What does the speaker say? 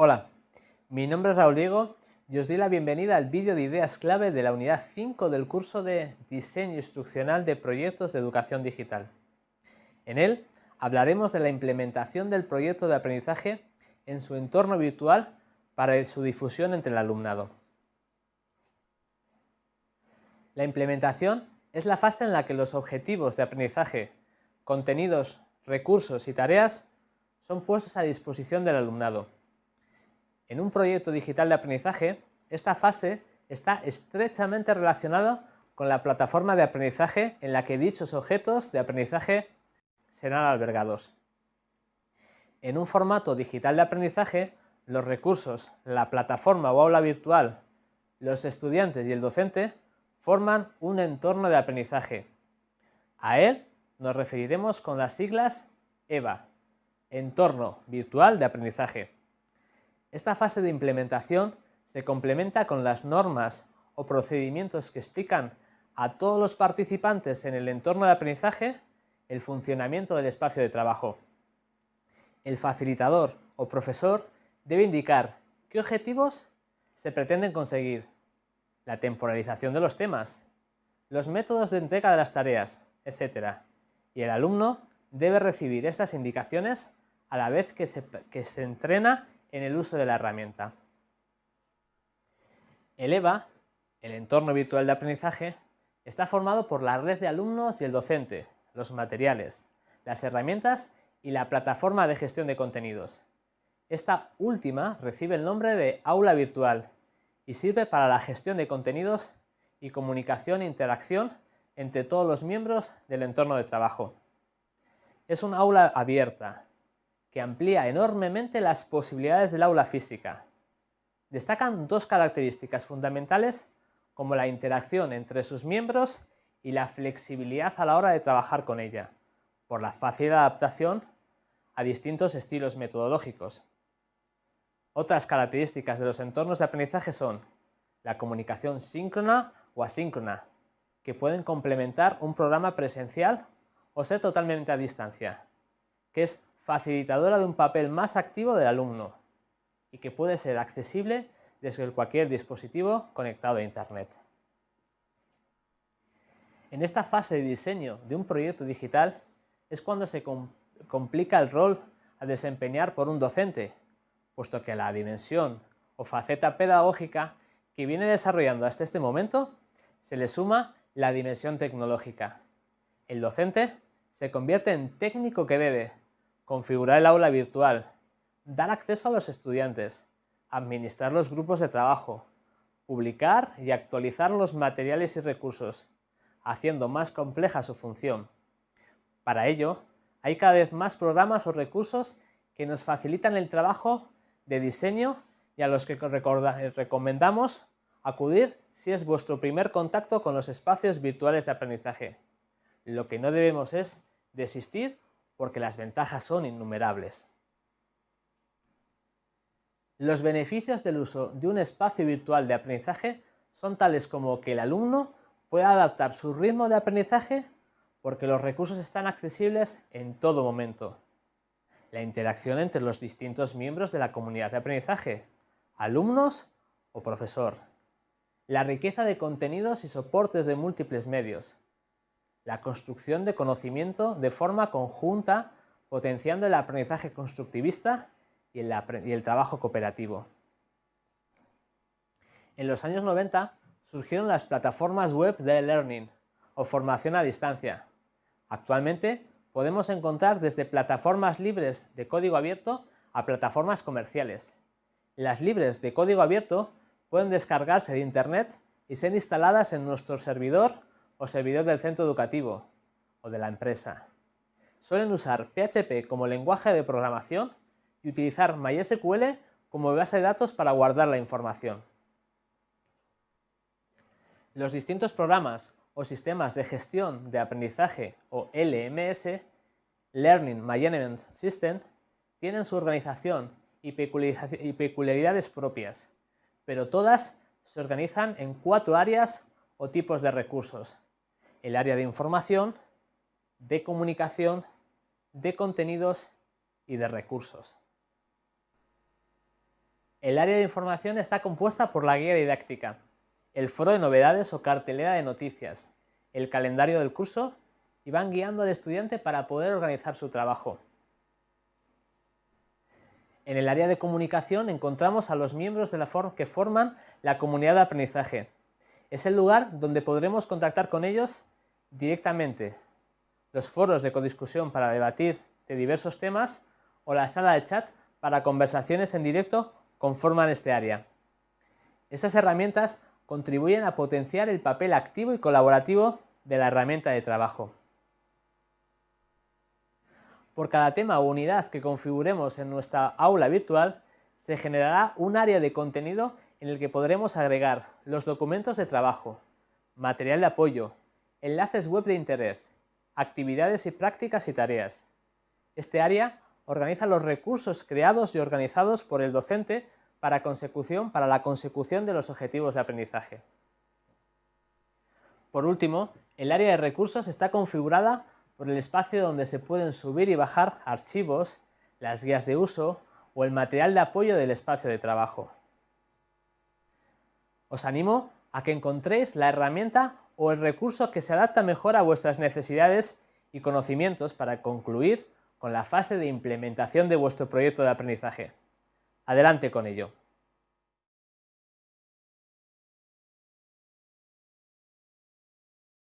Hola, mi nombre es Raúl Diego y os doy la bienvenida al vídeo de ideas clave de la unidad 5 del curso de Diseño Instruccional de Proyectos de Educación Digital. En él hablaremos de la implementación del proyecto de aprendizaje en su entorno virtual para su difusión entre el alumnado. La implementación es la fase en la que los objetivos de aprendizaje, contenidos, recursos y tareas son puestos a disposición del alumnado en un proyecto digital de aprendizaje, esta fase está estrechamente relacionada con la plataforma de aprendizaje en la que dichos objetos de aprendizaje serán albergados. En un formato digital de aprendizaje, los recursos, la plataforma o aula virtual, los estudiantes y el docente forman un entorno de aprendizaje. A él nos referiremos con las siglas EVA, Entorno Virtual de Aprendizaje. Esta fase de implementación se complementa con las normas o procedimientos que explican a todos los participantes en el entorno de aprendizaje el funcionamiento del espacio de trabajo. El facilitador o profesor debe indicar qué objetivos se pretenden conseguir, la temporalización de los temas, los métodos de entrega de las tareas, etc. Y el alumno debe recibir estas indicaciones a la vez que se, que se entrena en el uso de la herramienta. El EVA, el entorno virtual de aprendizaje, está formado por la red de alumnos y el docente, los materiales, las herramientas y la plataforma de gestión de contenidos. Esta última recibe el nombre de aula virtual y sirve para la gestión de contenidos y comunicación e interacción entre todos los miembros del entorno de trabajo. Es una aula abierta, que amplía enormemente las posibilidades del aula física. Destacan dos características fundamentales como la interacción entre sus miembros y la flexibilidad a la hora de trabajar con ella, por la fácil adaptación a distintos estilos metodológicos. Otras características de los entornos de aprendizaje son la comunicación síncrona o asíncrona, que pueden complementar un programa presencial o ser totalmente a distancia, que es facilitadora de un papel más activo del alumno y que puede ser accesible desde cualquier dispositivo conectado a Internet. En esta fase de diseño de un proyecto digital es cuando se complica el rol a desempeñar por un docente, puesto que la dimensión o faceta pedagógica que viene desarrollando hasta este momento se le suma la dimensión tecnológica. El docente se convierte en técnico que debe, configurar el aula virtual, dar acceso a los estudiantes, administrar los grupos de trabajo, publicar y actualizar los materiales y recursos, haciendo más compleja su función. Para ello, hay cada vez más programas o recursos que nos facilitan el trabajo de diseño y a los que recomendamos acudir si es vuestro primer contacto con los espacios virtuales de aprendizaje. Lo que no debemos es desistir porque las ventajas son innumerables. Los beneficios del uso de un espacio virtual de aprendizaje son tales como que el alumno pueda adaptar su ritmo de aprendizaje porque los recursos están accesibles en todo momento. La interacción entre los distintos miembros de la comunidad de aprendizaje, alumnos o profesor. La riqueza de contenidos y soportes de múltiples medios, la construcción de conocimiento de forma conjunta, potenciando el aprendizaje constructivista y el, trabajo cooperativo. En los años 90 surgieron las plataformas web de learning o formación a distancia. Actualmente podemos encontrar desde plataformas libres de código abierto a plataformas comerciales. Las libres de código abierto pueden descargarse de Internet y ser instaladas en nuestro servidor o servidor del centro educativo o de la empresa. Suelen usar PHP como lenguaje de programación y utilizar MySQL como base de datos para guardar la información. Los distintos programas o sistemas de gestión de aprendizaje o LMS, Learning Management System, tienen su organización y peculiaridades propias, pero todas se organizan en cuatro áreas o tipos de recursos, el área de información, de comunicación, de contenidos y de recursos. El área de información está compuesta por la guía didáctica, el foro de novedades o cartelera de noticias, el calendario del curso y van guiando al estudiante para poder organizar su trabajo. En el área de comunicación encontramos a los miembros de la que forman la comunidad de aprendizaje. Es el lugar donde podremos contactar con ellos directamente. Los foros de codiscusión para debatir de diversos temas o la sala de chat para conversaciones en directo conforman este área. Estas herramientas contribuyen a potenciar el papel activo y colaborativo de la herramienta de trabajo. Por cada tema o unidad que configuremos en nuestra aula virtual, se generará un área de contenido en el que podremos agregar los documentos de trabajo, material de apoyo, enlaces web de interés, actividades y prácticas y tareas. Este área organiza los recursos creados y organizados por el docente para, para la consecución de los objetivos de aprendizaje. Por último, el área de recursos está configurada por el espacio donde se pueden subir y bajar archivos, las guías de uso o el material de apoyo del espacio de trabajo. Os animo a que encontréis la herramienta o el recurso que se adapta mejor a vuestras necesidades y conocimientos para concluir con la fase de implementación de vuestro proyecto de aprendizaje. Adelante con ello.